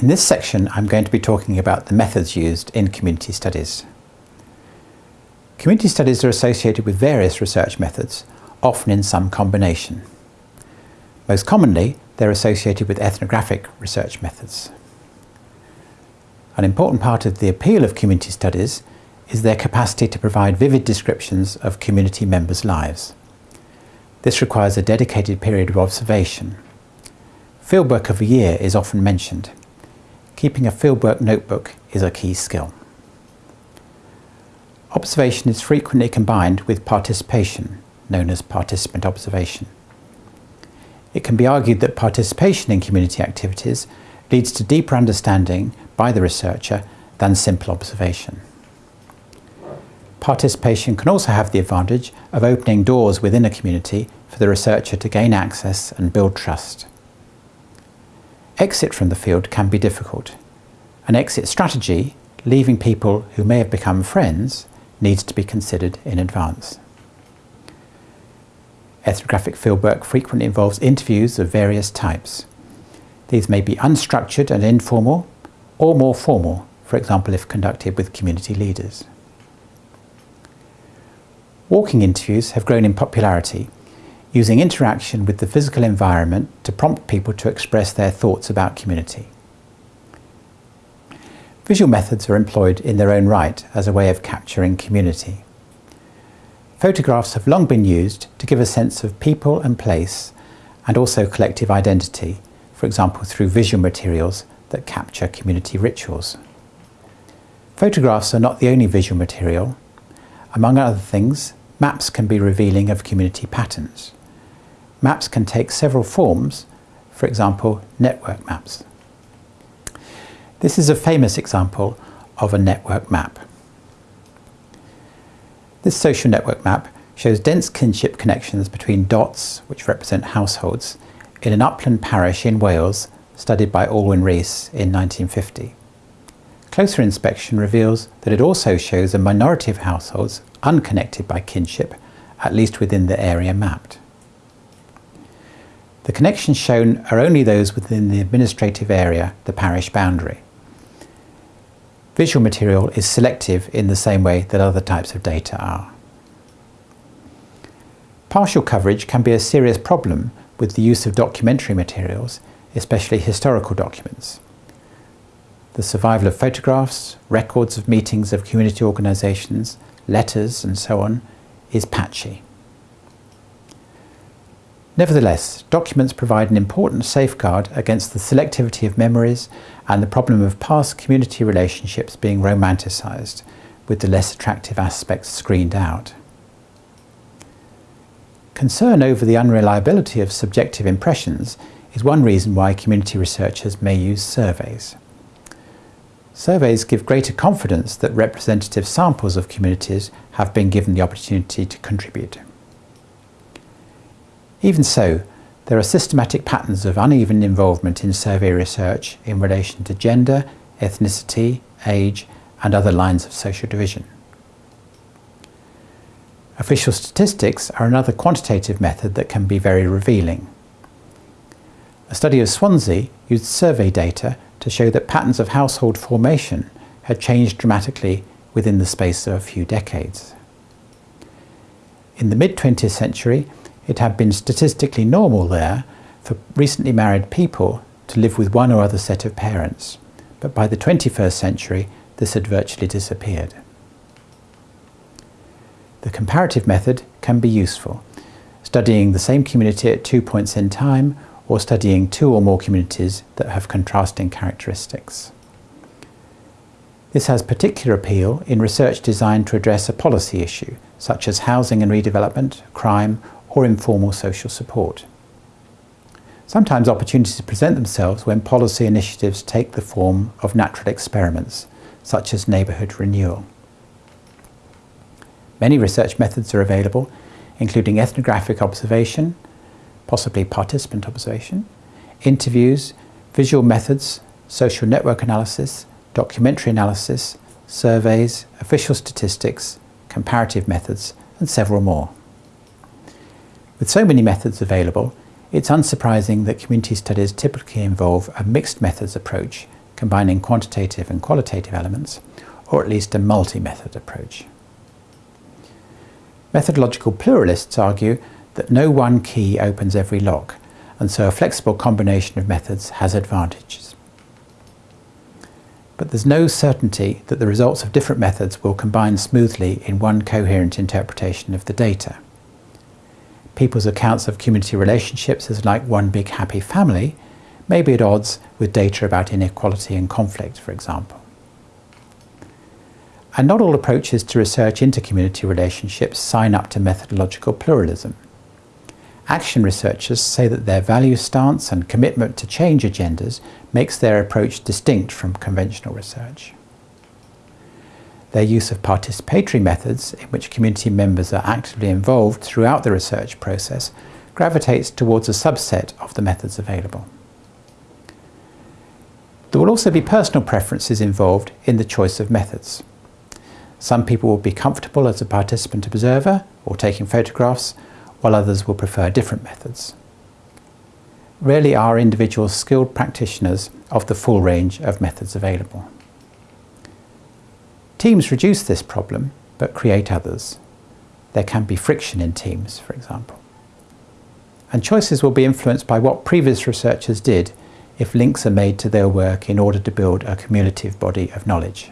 In this section, I'm going to be talking about the methods used in community studies. Community studies are associated with various research methods, often in some combination. Most commonly, they're associated with ethnographic research methods. An important part of the appeal of community studies is their capacity to provide vivid descriptions of community members' lives. This requires a dedicated period of observation. Fieldwork of a year is often mentioned. Keeping a fieldwork notebook is a key skill. Observation is frequently combined with participation, known as participant observation. It can be argued that participation in community activities leads to deeper understanding by the researcher than simple observation. Participation can also have the advantage of opening doors within a community for the researcher to gain access and build trust. Exit from the field can be difficult. An exit strategy, leaving people who may have become friends, needs to be considered in advance. Ethnographic fieldwork frequently involves interviews of various types. These may be unstructured and informal, or more formal, for example if conducted with community leaders. Walking interviews have grown in popularity using interaction with the physical environment to prompt people to express their thoughts about community. Visual methods are employed in their own right as a way of capturing community. Photographs have long been used to give a sense of people and place and also collective identity, for example through visual materials that capture community rituals. Photographs are not the only visual material. Among other things, maps can be revealing of community patterns. Maps can take several forms, for example, network maps. This is a famous example of a network map. This social network map shows dense kinship connections between dots, which represent households, in an upland parish in Wales studied by Alwyn Rees in 1950. Closer inspection reveals that it also shows a minority of households unconnected by kinship, at least within the area mapped. The connections shown are only those within the administrative area, the parish boundary. Visual material is selective in the same way that other types of data are. Partial coverage can be a serious problem with the use of documentary materials, especially historical documents. The survival of photographs, records of meetings of community organisations, letters and so on is patchy. Nevertheless, documents provide an important safeguard against the selectivity of memories and the problem of past community relationships being romanticised, with the less attractive aspects screened out. Concern over the unreliability of subjective impressions is one reason why community researchers may use surveys. Surveys give greater confidence that representative samples of communities have been given the opportunity to contribute. Even so, there are systematic patterns of uneven involvement in survey research in relation to gender, ethnicity, age and other lines of social division. Official statistics are another quantitative method that can be very revealing. A study of Swansea used survey data to show that patterns of household formation had changed dramatically within the space of a few decades. In the mid-20th century, it had been statistically normal there for recently married people to live with one or other set of parents, but by the 21st century this had virtually disappeared. The comparative method can be useful, studying the same community at two points in time or studying two or more communities that have contrasting characteristics. This has particular appeal in research designed to address a policy issue, such as housing and redevelopment, crime or informal social support. Sometimes opportunities present themselves when policy initiatives take the form of natural experiments, such as neighbourhood renewal. Many research methods are available, including ethnographic observation, possibly participant observation, interviews, visual methods, social network analysis, documentary analysis, surveys, official statistics, comparative methods, and several more. With so many methods available, it's unsurprising that community studies typically involve a mixed methods approach combining quantitative and qualitative elements, or at least a multi-method approach. Methodological pluralists argue that no one key opens every lock, and so a flexible combination of methods has advantages. But there's no certainty that the results of different methods will combine smoothly in one coherent interpretation of the data. People's accounts of community relationships as like one big happy family may be at odds with data about inequality and conflict, for example. And not all approaches to research into community relationships sign up to methodological pluralism. Action researchers say that their value stance and commitment to change agendas makes their approach distinct from conventional research. Their use of participatory methods, in which community members are actively involved throughout the research process, gravitates towards a subset of the methods available. There will also be personal preferences involved in the choice of methods. Some people will be comfortable as a participant observer or taking photographs, while others will prefer different methods. Rarely are individuals skilled practitioners of the full range of methods available. Teams reduce this problem, but create others. There can be friction in teams, for example. And choices will be influenced by what previous researchers did if links are made to their work in order to build a cumulative body of knowledge.